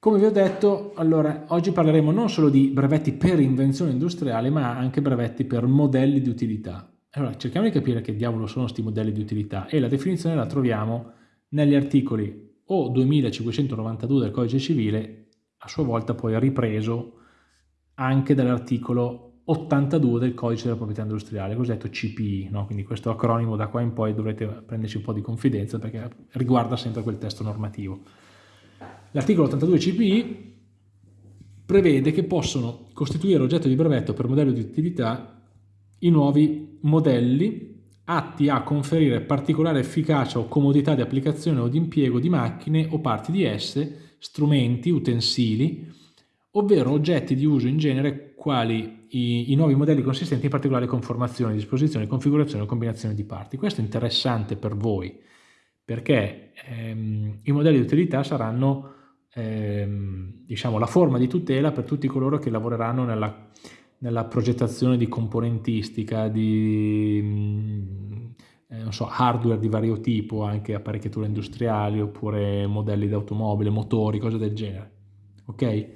Come vi ho detto, allora, oggi parleremo non solo di brevetti per invenzione industriale, ma anche brevetti per modelli di utilità. Allora, cerchiamo di capire che diavolo sono questi modelli di utilità e la definizione la troviamo negli articoli o 2592 del codice civile, a sua volta poi ripreso anche dall'articolo 82 del codice della proprietà industriale, cosiddetto CPI, no? quindi questo acronimo da qua in poi dovrete prenderci un po' di confidenza perché riguarda sempre quel testo normativo. L'articolo 82 CPI prevede che possono costituire oggetto di brevetto per modello di utilità i nuovi modelli atti a conferire particolare efficacia o comodità di applicazione o di impiego di macchine o parti di esse, strumenti, utensili, ovvero oggetti di uso in genere quali i, i nuovi modelli consistenti in particolare conformazione, disposizione, configurazione o combinazione di parti. Questo è interessante per voi perché ehm, i modelli di utilità saranno ehm, diciamo, la forma di tutela per tutti coloro che lavoreranno nella, nella progettazione di componentistica, di mm, eh, so, hardware di vario tipo, anche apparecchiature industriali oppure modelli di automobile, motori, cose del genere. Ok?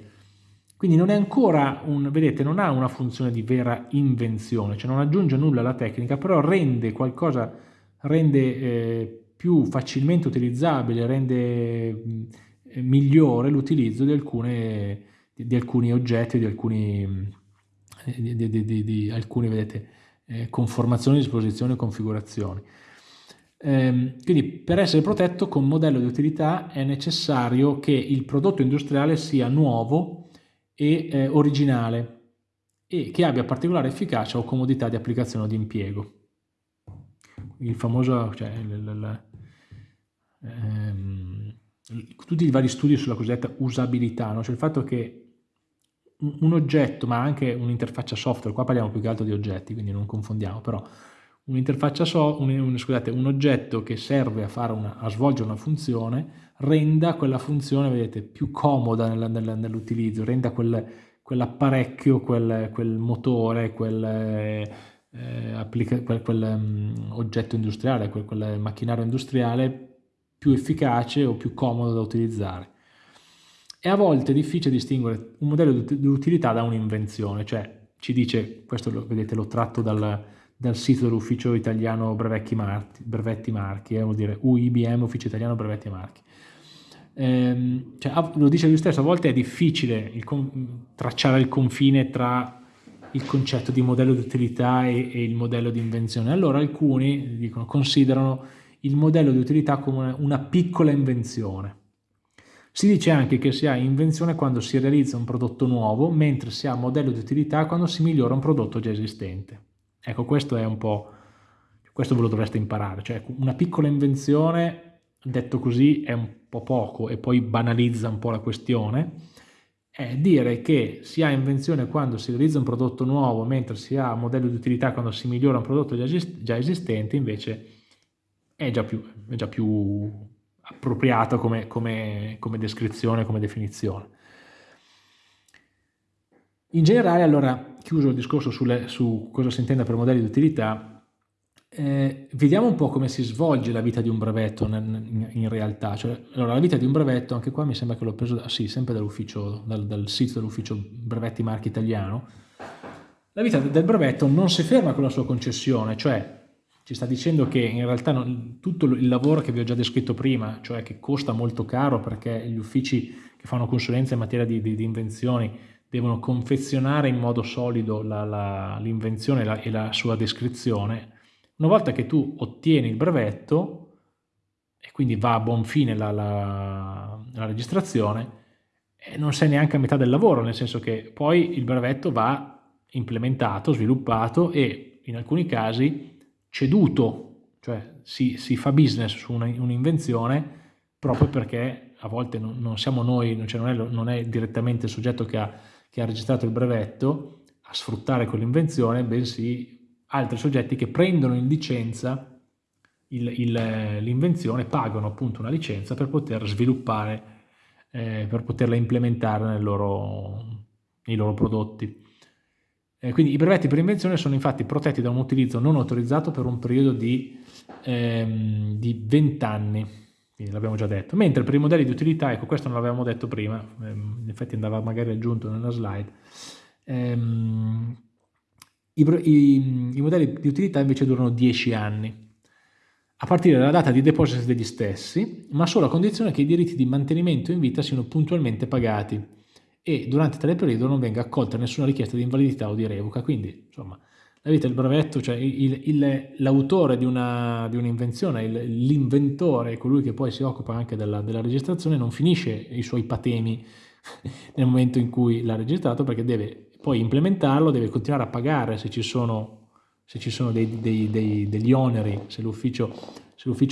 Quindi non è ancora un, vedete, non ha una funzione di vera invenzione, cioè non aggiunge nulla alla tecnica, però rende qualcosa, rende eh, più facilmente utilizzabile, rende migliore l'utilizzo di, di, alcuni oggetti, di alcuni, di, alcune vedete, eh, conformazioni, disposizioni e configurazioni. Ehm, quindi per essere protetto con modello di utilità è necessario che il prodotto industriale sia nuovo e eh, originale e che abbia particolare efficacia o comodità di applicazione o di impiego. Il famoso, cioè, il, il, ehm, tutti i vari studi sulla cosiddetta usabilità, no? cioè il fatto che un oggetto, ma anche un'interfaccia software, qua parliamo più che altro di oggetti, quindi non confondiamo, però un'interfaccia so, un, scusate, un oggetto che serve a, una, a, svolgere una funzione renda quella funzione, vedete, più comoda nell'utilizzo, renda quel, quell'apparecchio, quel, quel, motore, quel, eh, quel, um, oggetto industriale, quel macchinario industriale più efficace o più comodo da utilizzare. E a volte è difficile distinguere un modello di utilità da un'invenzione, cioè ci dice, questo lo, vedete l'ho tratto dal, dal, sito dell'ufficio italiano brevetti marchi, brevetti marchi eh, vuol dire UIBM, ufficio italiano brevetti marchi. Ehm, cioè, lo dice lui stesso, a volte è difficile il, tracciare il confine tra il concetto di modello di utilità e, e il modello di invenzione. Allora alcuni dicono, considerano il modello di utilità come una piccola invenzione. Si dice anche che si ha invenzione quando si realizza un prodotto nuovo, mentre si ha modello di utilità quando si migliora un prodotto già esistente. Ecco, questo è un po', questo ve lo dovreste imparare, cioè una piccola invenzione, detto così, è un po' poco e poi banalizza un po' la questione, è dire che si ha invenzione quando si realizza un prodotto nuovo, mentre si ha modello di utilità quando si migliora un prodotto già esistente, invece è già più, è già più appropriato come, come, come descrizione, come definizione. In generale, allora, chiuso il discorso sulle, su cosa si intenda per modelli di utilità, eh, vediamo un po' come si svolge la vita di un brevetto in, in realtà. Cioè, allora, la vita di un brevetto, anche qua mi sembra che l'ho preso, ah, sì, sempre dall'ufficio, dal, dal sito dell'ufficio brevetti marchi italiano, la vita del brevetto non si ferma con la sua concessione, cioè ci sta dicendo che in realtà non, tutto il lavoro che vi ho già descritto prima, cioè che costa molto caro perché gli uffici che fanno consulenza in materia di, di, di invenzioni devono confezionare in modo solido l'invenzione e la sua descrizione, una volta che tu ottieni il brevetto e quindi va a buon fine la, la, la registrazione, non sei neanche a metà del lavoro, nel senso che poi il brevetto va implementato, sviluppato e in alcuni casi ceduto, cioè si, si fa business su un'invenzione proprio perché a volte non, non siamo noi, cioè non, è, non, è, direttamente il soggetto che ha, che ha registrato il brevetto a sfruttare quell'invenzione, bensì altri soggetti che prendono in licenza l'invenzione, pagano appunto una licenza per poter sviluppare, eh, per poterla implementare loro, nei loro prodotti. Eh, quindi i brevetti per invenzione sono infatti protetti da un utilizzo non autorizzato per un periodo di, ehm, di 20 anni, quindi l'abbiamo già detto. Mentre per i modelli di utilità, ecco questo non l'avevamo detto prima, ehm, in effetti andava magari aggiunto nella slide, ehm, i, i, i, modelli di utilità invece durano 10 anni, a partire dalla data di deposito degli stessi, ma solo a condizione che i diritti di mantenimento in vita siano puntualmente pagati e durante tale periodo non venga accolta nessuna richiesta di invalidità o di revoca. Quindi, insomma, la vita del brevetto, cioè l'autore di un'invenzione, un l'inventore, colui che poi si occupa anche della, della, registrazione, non finisce i suoi patemi nel momento in cui l'ha registrato perché deve poi implementarlo, deve continuare a pagare se ci sono, se ci sono dei, dei, dei, degli oneri, se l'ufficio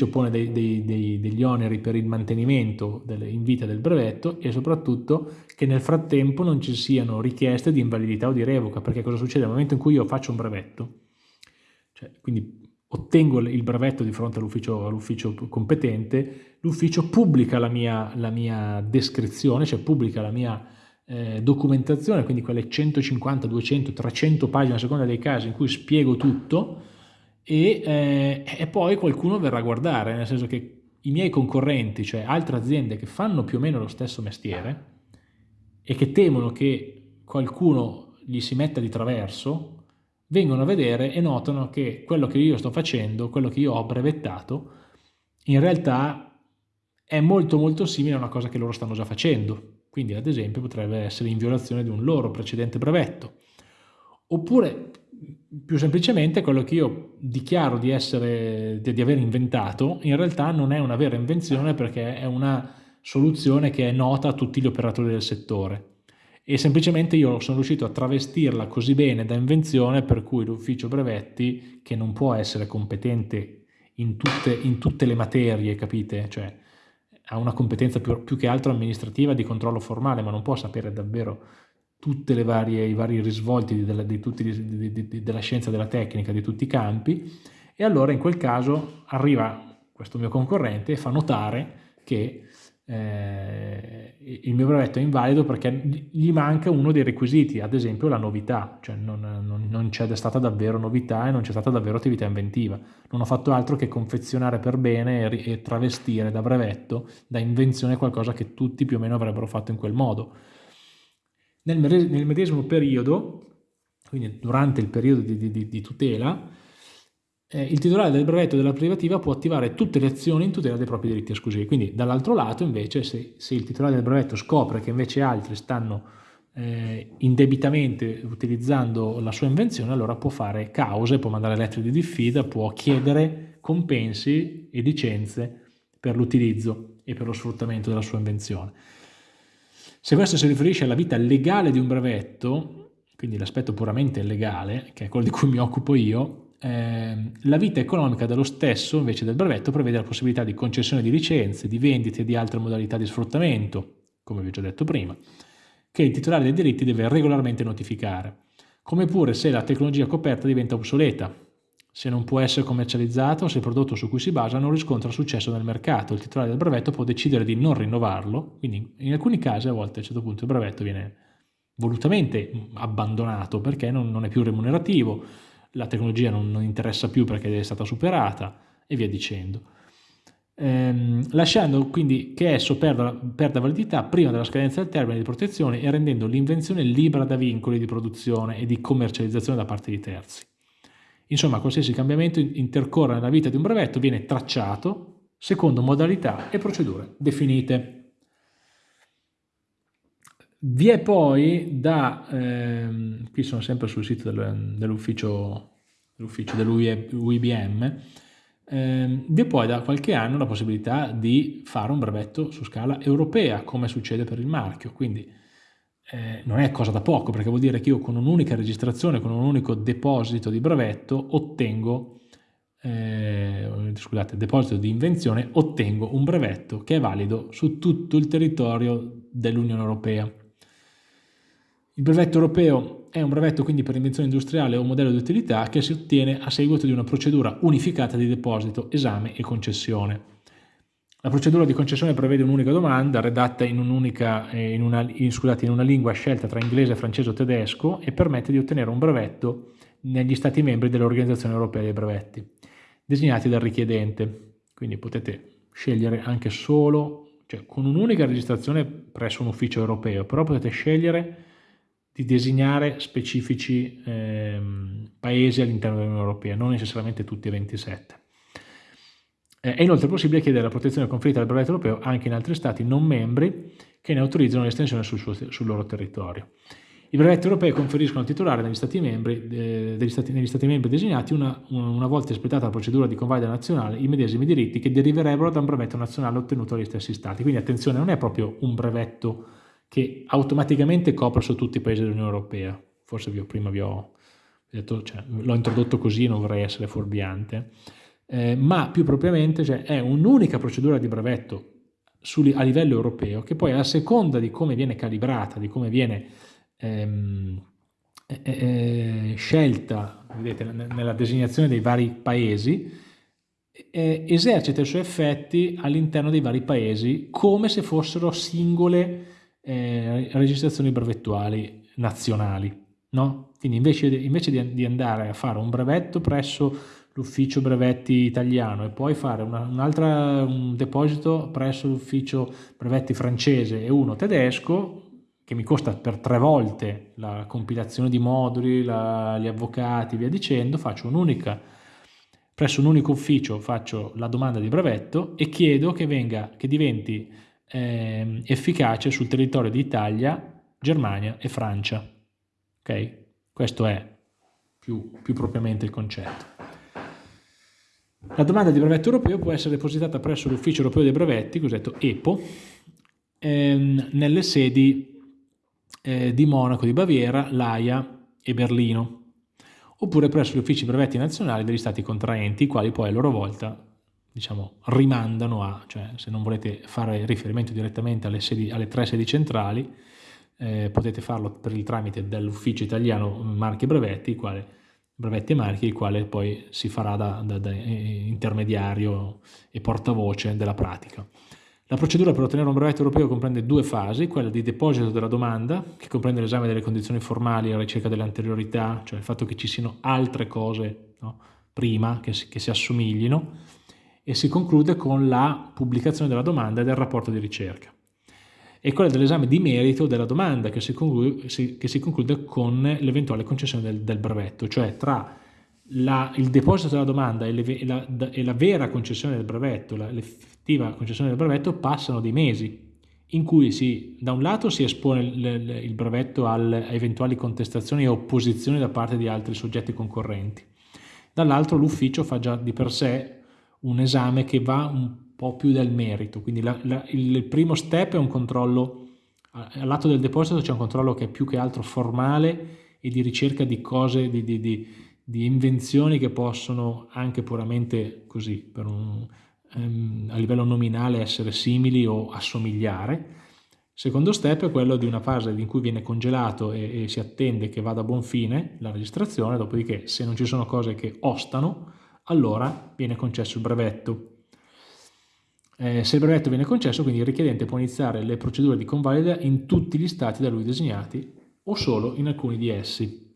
pone degli oneri per il mantenimento delle, in vita del brevetto e soprattutto che nel frattempo non ci siano richieste di invalidità o di revoca, perché cosa succede? Nel momento in cui io faccio un brevetto, cioè, quindi ottengo il brevetto di fronte all'ufficio all competente, l'ufficio pubblica la mia, la mia, descrizione, cioè pubblica la mia eh, documentazione, quindi quelle 150, 200, 300 pagine a seconda dei casi in cui spiego tutto, e, eh, e poi qualcuno verrà a guardare, nel senso che i miei concorrenti, cioè altre aziende che fanno più o meno lo stesso mestiere e che temono che qualcuno gli si metta di traverso, vengono a vedere e notano che quello che io sto facendo, quello che io ho brevettato, in realtà è molto molto simile a una cosa che loro stanno già facendo. Quindi ad esempio potrebbe essere in violazione di un loro precedente brevetto. Oppure più semplicemente quello che io dichiaro di, essere, di, di aver inventato in realtà non è una vera invenzione perché è una soluzione che è nota a tutti gli operatori del settore e semplicemente io sono riuscito a travestirla così bene da invenzione per cui l'ufficio brevetti che non può essere competente in tutte, in tutte le materie, capite? Cioè ha una competenza più, più che altro amministrativa di controllo formale ma non può sapere davvero tutti i vari risvolti della, di tutti, di, di, della scienza della tecnica di tutti i campi. E allora in quel caso arriva questo mio concorrente e fa notare che eh, il mio brevetto è invalido perché gli manca uno dei requisiti, ad esempio la novità, cioè non, non, non c'è stata davvero novità e non c'è stata davvero attività inventiva. Non ho fatto altro che confezionare per bene e, e travestire da brevetto, da invenzione qualcosa che tutti più o meno avrebbero fatto in quel modo. Nel, nel medesimo periodo, quindi durante il periodo di, di, di tutela, eh, il titolare del brevetto della privativa può attivare tutte le azioni in tutela dei propri diritti esclusivi. Quindi dall'altro lato invece se, se, il titolare del brevetto scopre che invece altri stanno eh, indebitamente utilizzando la sua invenzione, allora può fare cause, può mandare lettere di diffida, può chiedere compensi e licenze per l'utilizzo e per lo sfruttamento della sua invenzione. Se questo si riferisce alla vita legale di un brevetto, quindi l'aspetto puramente legale, che è quello di cui mi occupo io, eh, la vita economica dello stesso, invece del brevetto, prevede la possibilità di concessione di licenze, di vendite e di altre modalità di sfruttamento, come vi ho già detto prima, che il titolare dei diritti deve regolarmente notificare, come pure se la tecnologia coperta diventa obsoleta, se non può essere commercializzato o se il prodotto su cui si basa non riscontra successo nel mercato, il titolare del brevetto può decidere di non rinnovarlo, quindi in alcuni casi a volte a un certo punto il brevetto viene volutamente abbandonato perché non, non è più remunerativo, la tecnologia non, non, interessa più perché è stata superata e via dicendo. Ehm, lasciando quindi che esso perda, perda validità prima della scadenza del termine di protezione e rendendo l'invenzione libera da vincoli di produzione e di commercializzazione da parte di terzi. Insomma, qualsiasi cambiamento intercorre nella vita di un brevetto viene tracciato secondo modalità e procedure definite. Vi è poi da, ehm, qui sono sempre sul sito del, dell'ufficio dell'UIBM, ehm, vi è poi da qualche anno la possibilità di fare un brevetto su scala europea, come succede per il marchio, quindi eh, non è cosa da poco perché vuol dire che io con un'unica registrazione, con un unico deposito di brevetto ottengo, eh, scusate, deposito di invenzione, ottengo un brevetto che è valido su tutto il territorio dell'Unione Europea. Il brevetto europeo è un brevetto quindi per invenzione industriale o modello di utilità che si ottiene a seguito di una procedura unificata di deposito, esame e concessione. La procedura di concessione prevede un'unica domanda redatta in, un'unica, eh, in, una, in, scusate, in una lingua scelta tra inglese, francese o tedesco e permette di ottenere un brevetto negli Stati membri dell'Organizzazione Europea dei Brevetti, designati dal richiedente. Quindi potete scegliere anche solo, cioè con un'unica registrazione presso un ufficio europeo, però potete scegliere di designare specifici ehm, paesi all'interno dell'Unione Europea, non necessariamente tutti e 27. Eh, è inoltre possibile chiedere la protezione conferita dal brevetto europeo anche in altri stati non membri che ne autorizzano l'estensione sul, sul loro territorio. I brevetti europei conferiscono al titolare negli stati membri, eh, stati, negli stati membri designati una, una, volta espletata la procedura di convalida nazionale i medesimi diritti che deriverebbero da un brevetto nazionale ottenuto dagli stessi stati. Quindi attenzione, non è proprio un brevetto che automaticamente copre su tutti i paesi dell'Unione Europea. Forse vi ho, prima vi ho detto, cioè, l'ho introdotto così, non vorrei essere fuorviante, eh, ma più propriamente cioè, è un'unica procedura di brevetto su, a livello europeo che poi a seconda di come viene calibrata, di come viene ehm, eh, scelta vedete, nella designazione dei vari paesi, eh, esercita i suoi effetti all'interno dei vari paesi come se fossero singole eh, registrazioni brevettuali nazionali. No? Quindi invece, invece di, di, andare a fare un brevetto presso l'ufficio brevetti italiano e poi fare una, un altro un deposito presso l'ufficio brevetti francese e uno tedesco, che mi costa per tre volte la compilazione di moduli, la, gli avvocati, via dicendo, faccio un'unica, presso un unico ufficio faccio la domanda di brevetto e chiedo che, venga, che diventi eh, efficace sul territorio di Italia, Germania e Francia. Ok? Questo è più, più propriamente il concetto. La domanda di brevetto europeo può essere depositata presso l'Ufficio Europeo dei Brevetti, cosiddetto EPO, ehm, nelle sedi eh, di Monaco di Baviera, L'Aia e Berlino, oppure presso gli uffici brevetti nazionali degli stati contraenti, i quali poi a loro volta diciamo, rimandano a, cioè se non volete fare riferimento direttamente alle, sedi, alle tre sedi centrali, eh, potete farlo per il tramite dell'ufficio italiano marchi e brevetti, quale, brevetti e marchi, il quale poi si farà da, da, da intermediario e portavoce della pratica. La procedura per ottenere un brevetto europeo comprende due fasi, quella di deposito della domanda, che comprende l'esame delle condizioni formali la ricerca delle anteriorità, cioè il fatto che ci siano altre cose no, prima che si, che si assomiglino, e si conclude con la pubblicazione della domanda e del rapporto di ricerca. E quella dell'esame di merito della domanda che si conclude, si, che si conclude con l'eventuale concessione del, del brevetto, cioè tra la, il deposito della domanda e, le, e, la, e, la, vera concessione del brevetto, l'effettiva concessione del brevetto, passano dei mesi in cui si, da un lato si espone il, il brevetto alle eventuali contestazioni e opposizioni da parte di altri soggetti concorrenti, dall'altro l'ufficio fa già di per sé un esame che va un po' più del merito, quindi la, la, il primo step è un controllo, al lato del deposito c'è un controllo che è più che altro formale e di ricerca di cose, di, di, di di invenzioni che possono anche puramente così, un, um, a livello nominale, essere simili o assomigliare. Secondo step è quello di una fase in cui viene congelato e, e, si attende che vada a buon fine la registrazione, dopodiché se non ci sono cose che ostano, allora viene concesso il brevetto. Eh, se il brevetto viene concesso, quindi il richiedente può iniziare le procedure di convalida in tutti gli stati da lui designati o solo in alcuni di essi.